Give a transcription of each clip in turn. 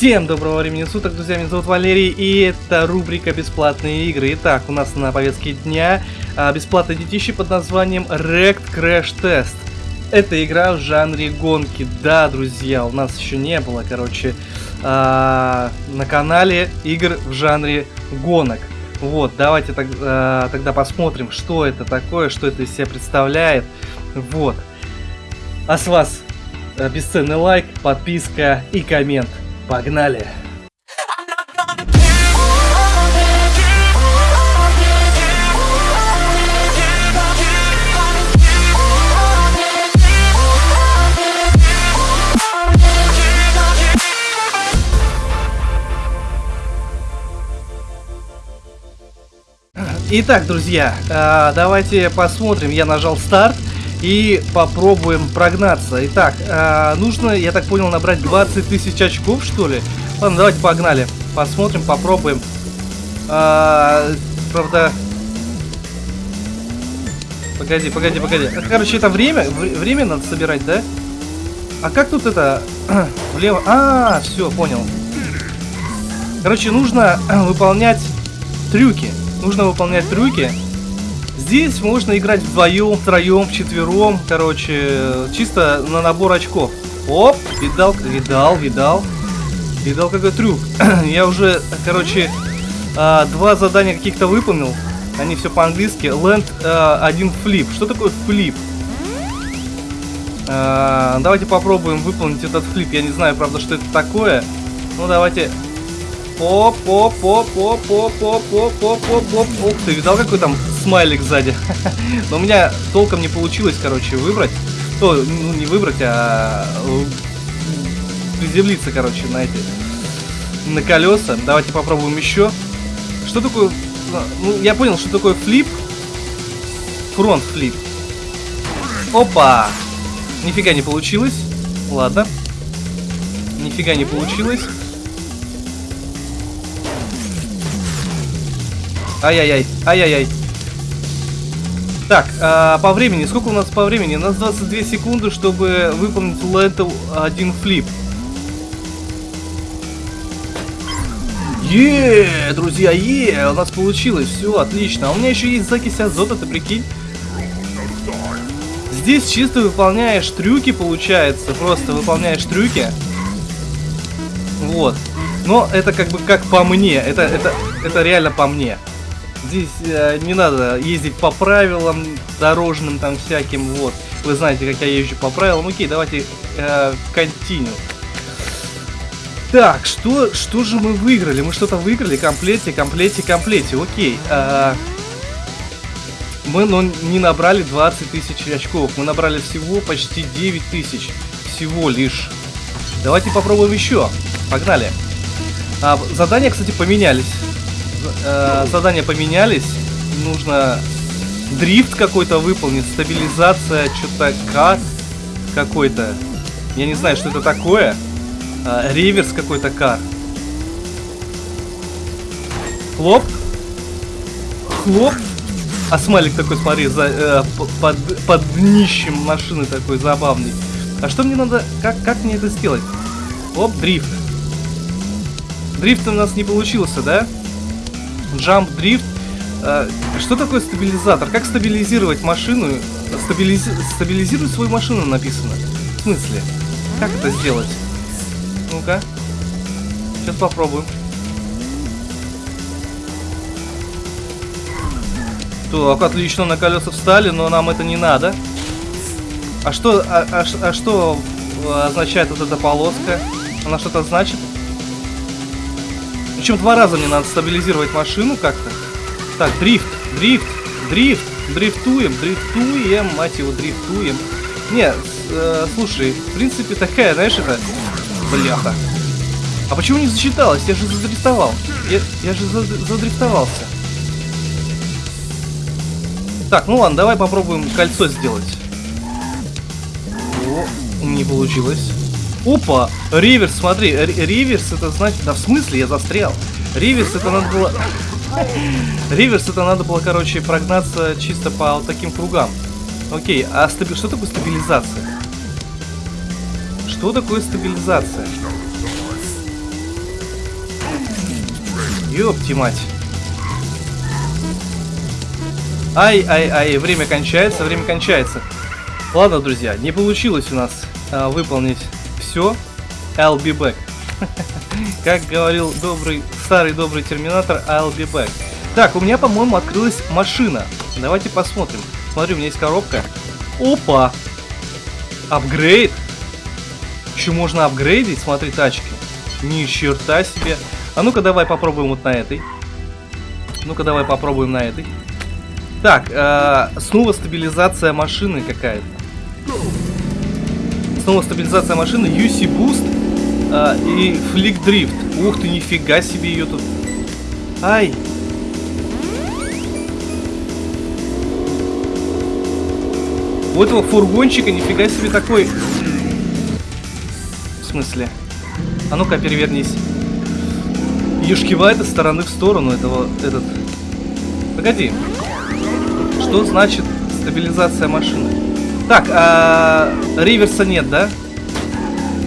Всем доброго времени суток, друзья, меня зовут Валерий, и это рубрика «Бесплатные игры». Итак, у нас на повестке дня а, бесплатное детище под названием Rect Crash Test. Это игра в жанре гонки. Да, друзья, у нас еще не было, короче, а, на канале игр в жанре гонок. Вот, давайте а, тогда посмотрим, что это такое, что это из себя представляет. Вот. А с вас а, бесценный лайк, подписка и коммент. Погнали! Итак, друзья, э, давайте посмотрим. Я нажал старт и попробуем прогнаться. Итак, э, нужно, я так понял, набрать 20 тысяч очков, что ли? Ладно, давайте погнали. Посмотрим, попробуем. Э, правда... Погоди, погоди, погоди. Короче, это время, время надо собирать, да? А как тут это... Влево... А, все, понял. Короче, нужно выполнять трюки. Нужно выполнять трюки. Здесь можно играть вдвоем, втроем, вчетвером. Короче, чисто на набор очков. Оп, видал, видал, видал. Видал какой трюк. Я уже, короче, а, два задания каких-то выполнил. Они все по-английски. Land а, один флип. Что такое флип? А, давайте попробуем выполнить этот флип. Я не знаю, правда, что это такое. Ну, давайте Оп, оп, оп, оп, оп, оп, оп, оп, оп, оп. Ух ты, видал, какой там смайлик сзади? Но у меня толком не получилось, короче, выбрать. О, ну, не выбрать, а приземлиться, короче, на эти на колеса. Давайте попробуем еще. Что такое... Ну, я понял, что такое флип. Фронт флип. Опа! Нифига не получилось. Ладно. Нифига не получилось. Ай-яй-яй, ай-яй-яй. Так, а, по времени, сколько у нас по времени? У нас 22 секунды, чтобы выполнить лентл один флип. Еее, друзья, е, у нас получилось, все, отлично. А у меня еще есть закись азота, ты прикинь? Здесь чисто выполняешь трюки, получается, просто выполняешь трюки. Вот. Но это как бы как по мне, это, это, это реально по мне. Здесь э, не надо ездить по правилам дорожным там всяким, вот. Вы знаете, как я езжу по правилам. Окей, давайте э, continue. Так, что, что же мы выиграли? Мы что-то выиграли? Комплете, комплете, комплете. Окей. Э, мы но не набрали 20 тысяч очков. Мы набрали всего почти 9 тысяч. Всего лишь. Давайте попробуем еще. Погнали. А, задания, кстати, поменялись э, задания поменялись. Нужно дрифт какой-то выполнить, стабилизация, что-то как какой-то. Я не знаю, что это такое. Э, реверс какой-то кар. Хлоп. Хлоп. А смайлик такой, смотри, за, э, под, под днищем машины такой забавный. А что мне надо... Как, как мне это сделать? Оп, дрифт. Дрифт у нас не получился, да? Jump Drift. Э, что такое стабилизатор? Как стабилизировать машину? Стабилиз... Стабилизировать свою машину написано. В смысле? Как это сделать? Ну-ка. Сейчас попробуем. Так, отлично, на колеса встали, но нам это не надо. А что, а, а, а что означает вот эта полоска? Она что-то значит? Причем два раза мне надо стабилизировать машину как-то. Так, дрифт, дрифт, дрифт, дрифтуем, дрифтуем, мать его, дрифтуем. Не, э, слушай, в принципе такая, знаешь, это... Бляха. А почему не засчиталось? Я же задрифтовал. Я, я же задрифтовался. Так, ну ладно, давай попробуем кольцо сделать. О, не получилось. Опа! Риверс, смотри, риверс это значит... Да в смысле я застрял? Риверс это надо было... Риверс это надо было, короче, прогнаться чисто по вот таким кругам. Окей, а стаби... что такое стабилизация? Что такое стабилизация? Ёпти мать. Ай-ай-ай, время кончается, время кончается. Ладно, друзья, не получилось у нас а, выполнить все. I'll be back. как говорил добрый, старый добрый терминатор, I'll be back. Так, у меня, по-моему, открылась машина. Давайте посмотрим. Смотри, у меня есть коробка. Опа! Апгрейд. Еще можно апгрейдить, смотри, тачки. Ни черта себе. А ну-ка давай попробуем вот на этой. Ну-ка давай попробуем на этой. Так, э, снова стабилизация машины какая-то. Снова стабилизация машины, UC Boost э, и Flick Drift. Ух ты, нифига себе ее тут. Ай. У этого фургончика нифига себе такой... В смысле? А ну-ка, перевернись. Ее шкивает из стороны в сторону этого... Этот... Погоди. Что значит стабилизация машины? Так, а, реверса нет, да?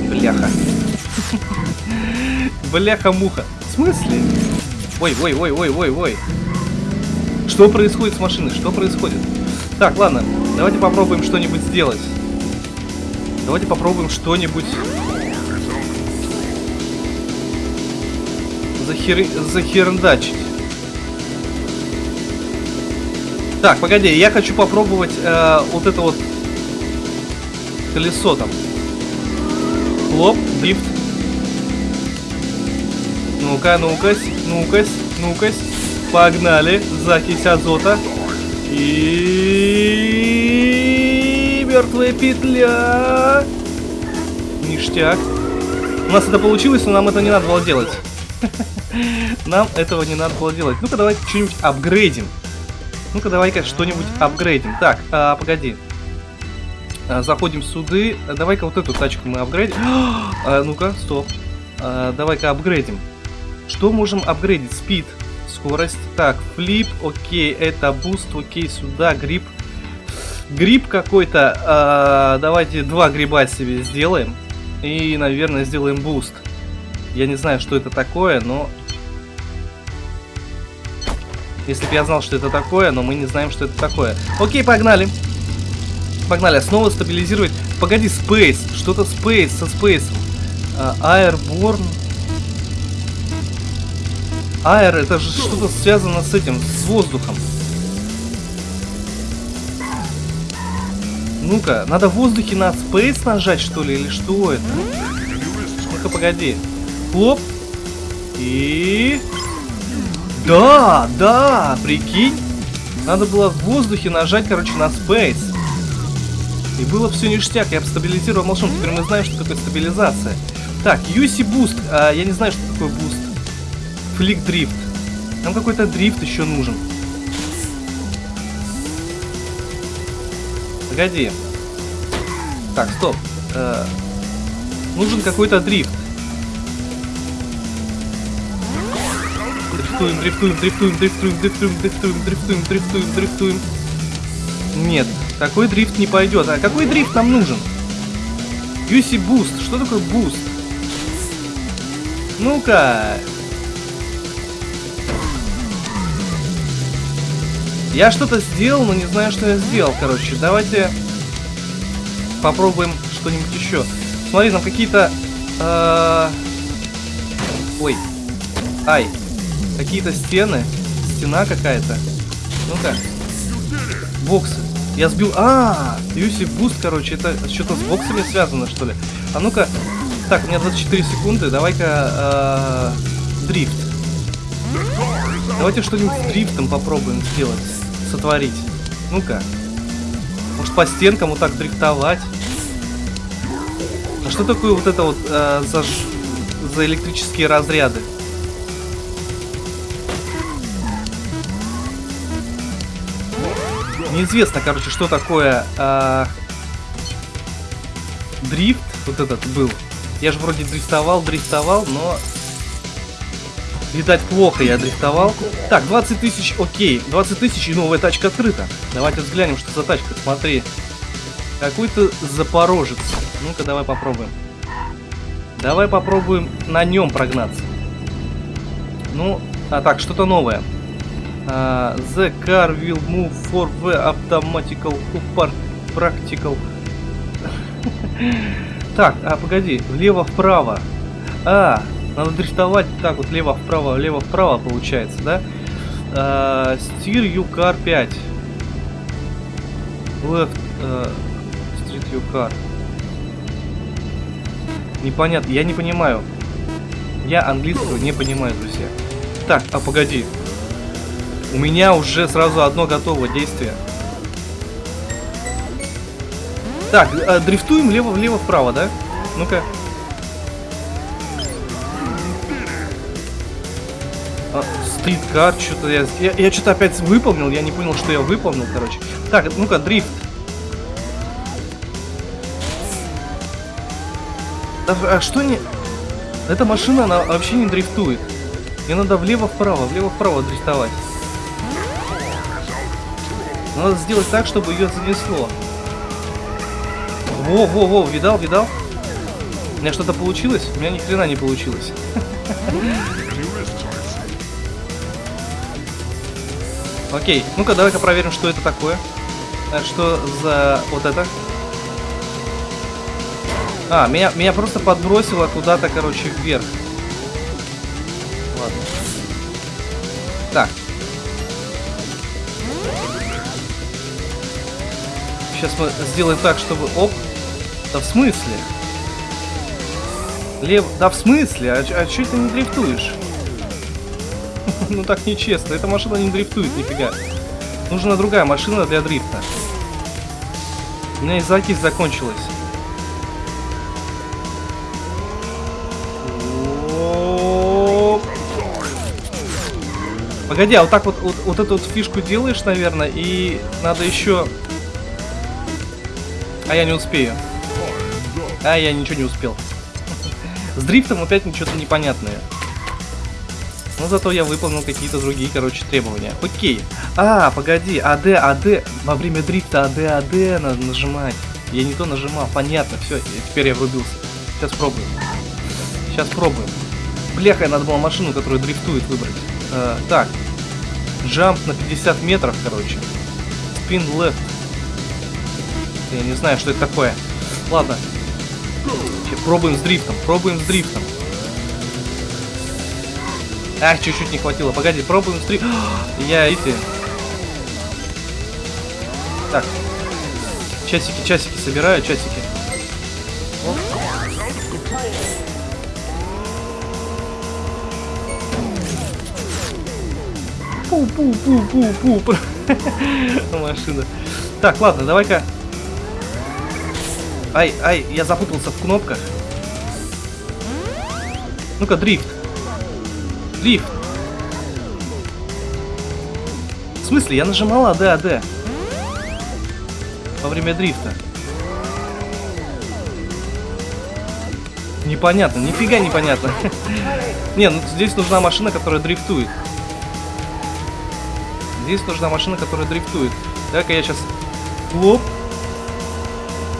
Бляха. Бляха-муха. В смысле? Ой, ой, ой, ой, ой, ой. Что происходит с машиной? Что происходит? Так, ладно, давайте попробуем что-нибудь сделать. Давайте попробуем что-нибудь... Захер... Захерндачить. Так, погоди, я хочу попробовать э, вот это вот колесо там. Хлоп, дрифт. Ну-ка, ну-ка, ну-ка, ну-ка. Погнали. Закись азота. И мертвая петля. Ништяк. У нас это получилось, но нам это не надо было делать. Нам этого не надо было делать. Ну-ка, давайте что-нибудь апгрейдим. Ну-ка, давай-ка что-нибудь апгрейдим. Так, а, погоди. А, заходим сюды. Давай-ка вот эту тачку мы апгрейдим. А, Ну-ка, стоп. А, давай-ка апгрейдим. Что можем апгрейдить? Speed, скорость. Так, flip, окей, это boost, окей, сюда, гриб. Гриб какой-то. Давайте два гриба себе сделаем. И, наверное, сделаем boost. Я не знаю, что это такое, но если бы я знал, что это такое, но мы не знаем, что это такое. Окей. Погнали, снова стабилизировать. Погоди, Space. Что-то Space со Space. Uh, Airborne. Air, это же что-то связано с этим, с воздухом. Ну-ка, надо в воздухе на Space нажать, что ли, или что это? Ну-ка, погоди. Хлоп. И... Да, да, прикинь. Надо было в воздухе нажать, короче, на Space. И было все ништяк, я стабилизировал машину, теперь мы знаем, что такое стабилизация. Так, Use Boost, а, я не знаю, что такое boost. Flick Drift. Нам какой-то дрифт еще нужен. Погоди. Так, стоп. Э, нужен какой-то дрифт. дрифтуем, дрифтуем, дрифтуем, дрифтуем, дрифтуем, дрифтуем, дрифтуем, дрифтуем, дрифтуем. Нет, такой дрифт не пойдет. А какой дрифт нам нужен? Use boost. Что такое boost? Ну-ка. Я что-то сделал, но не знаю, что я сделал, короче. Давайте попробуем что-нибудь еще. Смотри, там какие-то... Э... Ой. Ай. Какие-то стены. Стена какая-то. Ну-ка. Боксы. Я сбил... А, Юси Буст, короче, это что-то с боксами связано, что ли? А ну-ка. Так, у меня 24 секунды. Давай-ка... Э, дрифт. Давайте что-нибудь с дрифтом попробуем сделать. Сотворить. Ну-ка. Может, по стенкам вот так дрифтовать? А что такое вот это вот э, за, за электрические разряды? Неизвестно, короче, что такое э, дрифт. Вот этот был. Я же вроде дрифтовал, дрифтовал, но... Видать, плохо я дрифтовал. Так, 20 тысяч, окей. 20 тысяч и новая тачка открыта. Давайте взглянем, что за тачка. Смотри. Какой-то запорожец. Ну-ка, давай попробуем. Давай попробуем на нем прогнаться. Ну, А, так, что-то новое. А, the car will move for the automatical practical. так, а погоди, влево-вправо. А, надо дрифтовать так вот лево-вправо, лево-вправо получается, да? А, steer you car 5. Left, uh, street you car. Непонятно, я не понимаю. Я английского не понимаю, друзья. Так, а погоди. У меня уже сразу одно готово действие. Так, э, дрифтуем лево-влево вправо, да? Ну-ка. А, Стриткар, что-то я... Я, я что-то опять выполнил, я не понял, что я выполнил, короче. Так, ну-ка, дрифт. Да, а что не... Эта машина, она вообще не дрифтует. Мне надо влево-вправо, влево-вправо дрифтовать. Надо сделать так, чтобы ее занесло. Во, во, во, видал, видал? У меня что-то получилось? У меня ни хрена не получилось. Окей, ну-ка давай-ка проверим, что это такое. А, что за вот это? А, меня, меня просто подбросило куда-то, короче, вверх. Сейчас мы сделаем так, чтобы... Оп. Да в смысле? Лев... Да в смысле? А, а что ты не дрифтуешь? ну так нечестно. Эта машина не дрифтует, нифига. Нужна другая машина для дрифта. У меня и закись закончилась. Погоди, а вот так вот, вот, вот эту вот фишку делаешь, наверное, и надо еще... А я не успею. А я ничего не успел. С дрифтом опять ничего-то непонятное. Но зато я выполнил какие-то другие, короче, требования. Окей. А, погоди, АД, АД. Во время дрифта АД, АД надо нажимать. Я не то нажимал. Понятно, все, теперь я врубился. Сейчас пробуем. Сейчас пробуем. Бляха, надо было машину, которая дрифтует, выбрать. Э, так. Джамп на 50 метров, короче. Спин left. Я не знаю, что это такое. Ладно. Пробуем с дрифтом. Пробуем с дрифтом. Ах, чуть-чуть не хватило. Погоди, пробуем с дрифтом. Я эти... Так. Часики, часики собираю, часики. Пу-пу-пу-пу-пу. Машина. Так, ладно, давай-ка. Ай, ай, я запутался в кнопках. Ну-ка, дрифт. Дрифт. В смысле, я нажимал АД, АД. Во время дрифта. Непонятно, нифига непонятно. Не, ну здесь нужна машина, которая дрифтует. Здесь нужна машина, которая дрифтует. Так, я сейчас... Лоп.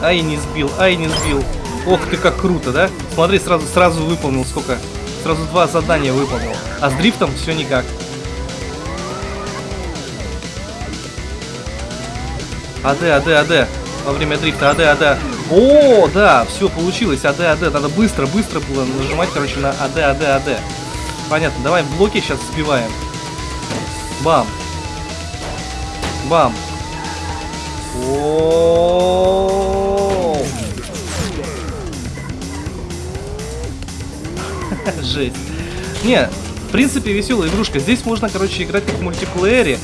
Ай, не сбил, ай, не сбил. Ох ты, как круто, да? Смотри, сразу, сразу выполнил сколько. Сразу два задания выполнил. А с дрифтом все никак. АД, АД, АД. Во время дрифта АД, АД. О, да, все получилось. АД, АД. Надо быстро, быстро было нажимать, короче, на АД, АД, АД. Понятно, давай блоки сейчас сбиваем. Бам. Бам. О. Жесть. Не, в принципе, веселая игрушка. Здесь можно, короче, играть как в мультиплеере.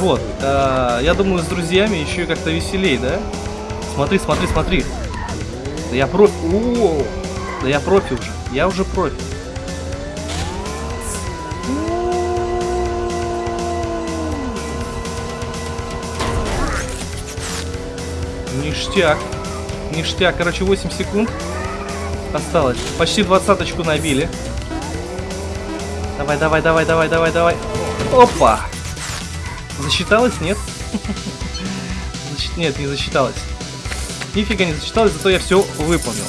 Вот. А, я думаю, с друзьями еще и как-то веселей, да? Смотри, смотри, смотри. Да я профи. О, да я профи уже. Я уже профи. Ништяк. Ништяк. Короче, 8 секунд осталось. Почти двадцаточку набили. Давай, давай, давай, давай, давай, давай. Опа! Засчиталось? Нет? Нет, не засчиталось. Нифига не засчиталось, зато я все выполнил.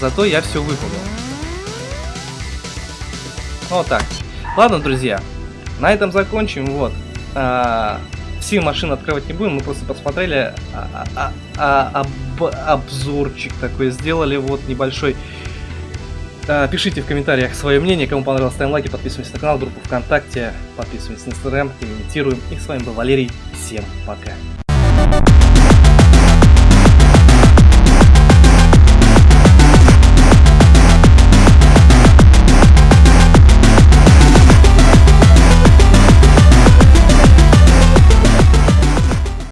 Зато я все выполнил. Вот так. Ладно, друзья, на этом закончим. Вот. А, все машины открывать не будем, мы просто посмотрели а, а, а, об, обзорчик такой сделали, вот небольшой. А, пишите в комментариях свое мнение, кому понравилось, ставим лайки, подписывайтесь на канал, группу ВКонтакте, подписывайтесь на Инстаграм, комментируем. И с вами был Валерий, всем пока.